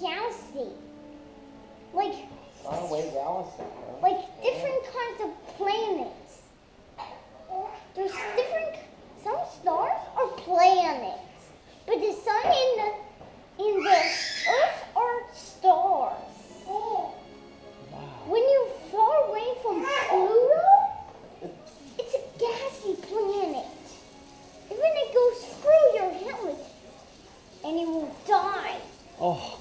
galaxy. Like Faraway galaxy. huh? like different kinds of planets. There's different some stars are planets. But the sun and the and the earth are stars. Wow. When you're far away from Pluto, it's a gassy planet. Even it goes through your helmet and you will die. Oh,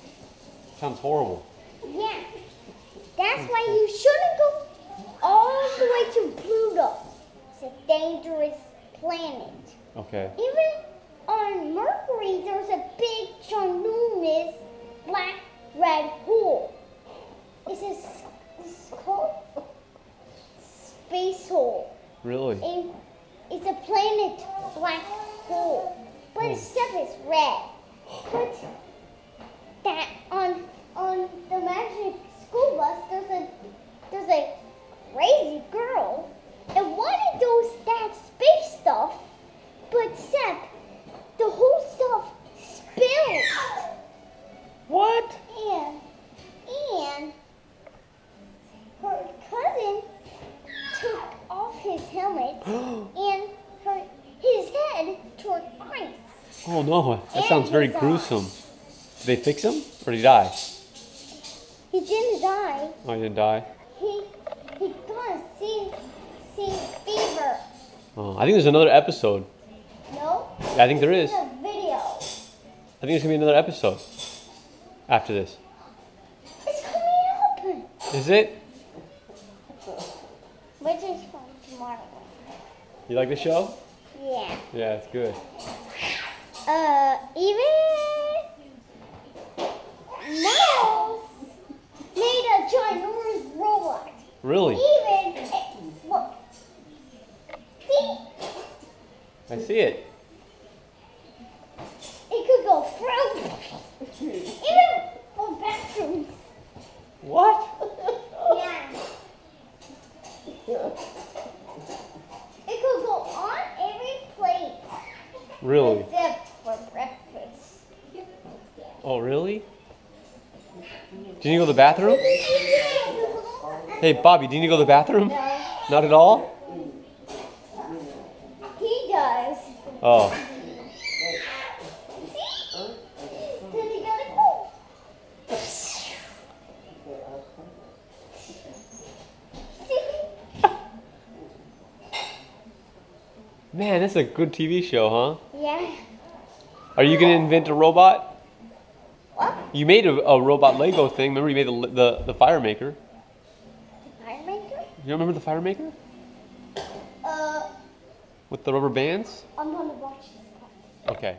sounds horrible. Yeah. That's why you shouldn't go all the way to Pluto. It's a dangerous planet. Okay. Even on Mercury, there's a big, ginormous black red hole. It's, a it's called space hole. Really? And it's a planet black hole. But hmm. its is red. But that on on the magic school bus there's a there's a crazy girl and wanted those that space stuff, but except the whole stuff spilled. What? And and her cousin took off his helmet and her his head toward ice. Oh no, that sounds very gruesome. Did they fix him or did he die? He didn't die. Oh, he didn't die. He he got a sea sea fever. Oh, I think there's another episode. No, Yeah, I think there is. a video. I think there's gonna be another episode after this. It's coming up. Is it? Which is from tomorrow. You like the show? Yeah. Yeah, it's good. Uh, even Miles made a ginormous robot. Really? Even look, see, I see it. it could go through even for bathrooms. What? Yeah. It could go on every plate Really? except. Oh, really? Do you need to go to the bathroom? Hey, Bobby, do you need to go to the bathroom? No, Not at all? he does. Oh. See? Then he gotta go. See? Man, that's a good TV show, huh? Yeah. Are you gonna invent a robot? What? You made a, a robot Lego thing. Remember you made the, the, the fire maker. The Fire maker? You remember the fire maker? Uh, With the rubber bands? I'm gonna watch. Okay.